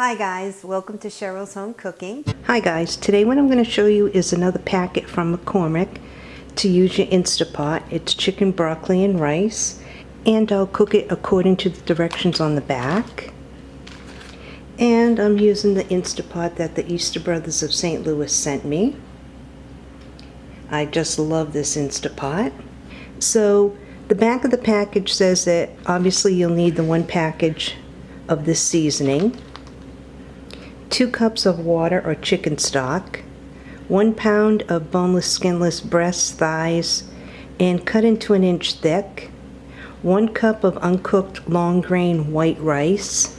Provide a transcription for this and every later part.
Hi guys, welcome to Cheryl's Home Cooking. Hi guys, today what I'm going to show you is another packet from McCormick to use your Instapot. It's chicken, broccoli, and rice. And I'll cook it according to the directions on the back. And I'm using the Instapot that the Easter Brothers of St. Louis sent me. I just love this Instapot. So the back of the package says that obviously you'll need the one package of this seasoning, two cups of water or chicken stock, one pound of boneless skinless breasts, thighs, and cut into an inch thick, one cup of uncooked long grain white rice,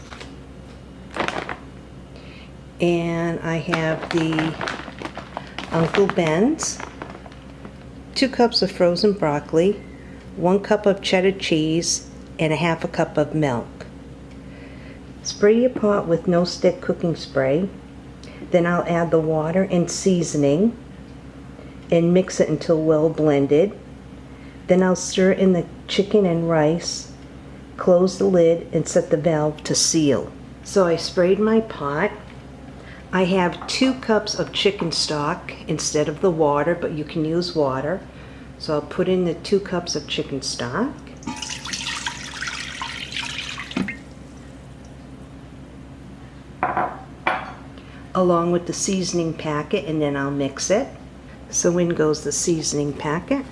and I have the Uncle Ben's, two cups of frozen broccoli, one cup of cheddar cheese, and a half a cup of milk. Spray your pot with no stick cooking spray. Then I'll add the water and seasoning and mix it until well blended. Then I'll stir in the chicken and rice, close the lid, and set the valve to seal. So I sprayed my pot. I have two cups of chicken stock instead of the water, but you can use water. So I'll put in the two cups of chicken stock. Along with the seasoning packet and then I'll mix it. So in goes the seasoning packet.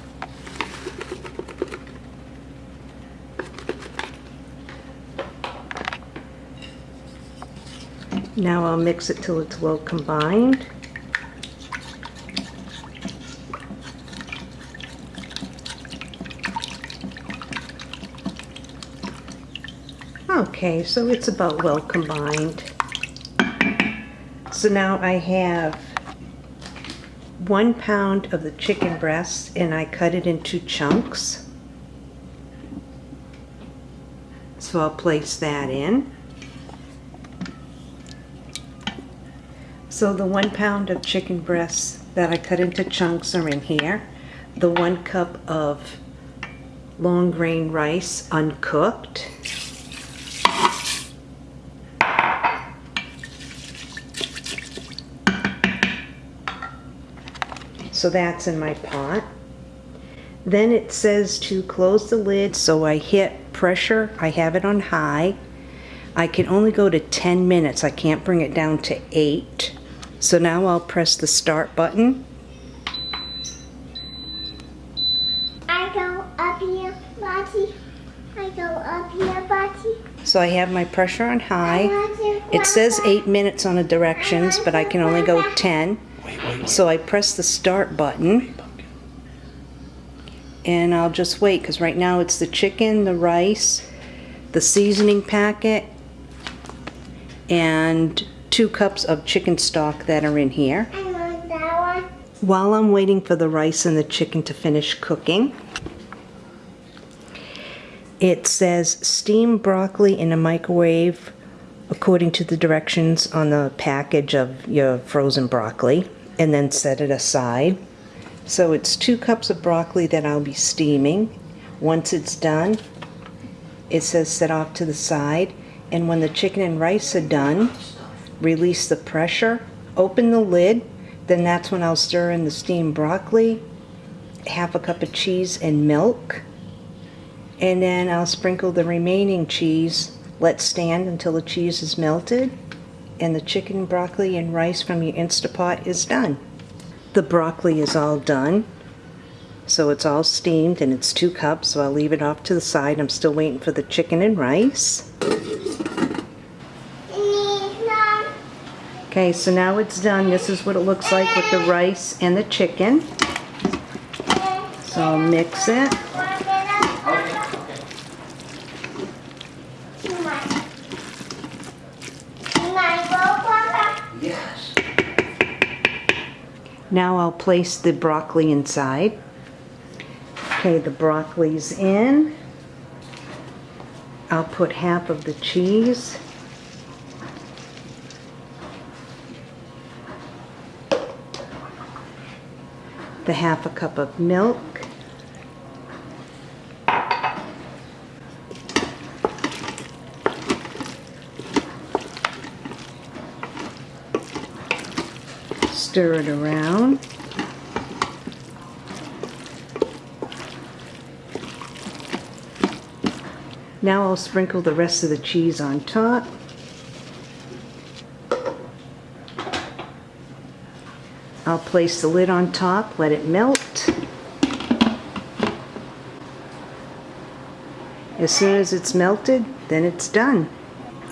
Now I'll mix it till it's well combined. Okay, so it's about well combined. So now I have one pound of the chicken breast and I cut it into chunks. So I'll place that in. So the one pound of chicken breasts that I cut into chunks are in here. The one cup of long grain rice uncooked. So that's in my pot. Then it says to close the lid, so I hit pressure. I have it on high. I can only go to 10 minutes. I can't bring it down to 8. So now I'll press the start button. I go up here, Bati. I go up here, Bati. So I have my pressure on high. It says 8 minutes on the directions, but I can only go 10. So I press the start button and I'll just wait because right now it's the chicken, the rice, the seasoning packet, and two cups of chicken stock that are in here. I want that one. While I'm waiting for the rice and the chicken to finish cooking, it says steam broccoli in a microwave according to the directions on the package of your frozen broccoli and then set it aside. So it's two cups of broccoli that I'll be steaming. Once it's done, it says set off to the side. And when the chicken and rice are done, release the pressure, open the lid, then that's when I'll stir in the steamed broccoli, half a cup of cheese and milk. And then I'll sprinkle the remaining cheese, let stand until the cheese is melted and the chicken, broccoli, and rice from your Instapot is done. The broccoli is all done. So it's all steamed and it's two cups, so I'll leave it off to the side. I'm still waiting for the chicken and rice. Okay, so now it's done. This is what it looks like with the rice and the chicken. So I'll mix it. Now I'll place the broccoli inside. Okay, the broccoli's in. I'll put half of the cheese. The half a cup of milk. Stir it around. Now I'll sprinkle the rest of the cheese on top. I'll place the lid on top, let it melt. As soon as it's melted, then it's done.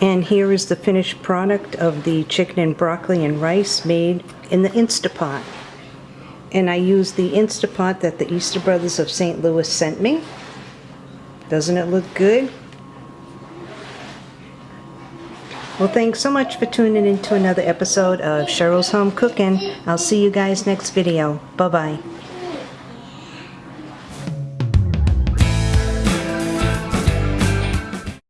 And here is the finished product of the chicken and broccoli and rice made in the Instapot. And I used the Instapot that the Easter Brothers of St. Louis sent me. Doesn't it look good? Well, thanks so much for tuning in to another episode of Cheryl's Home Cooking. I'll see you guys next video. Bye-bye.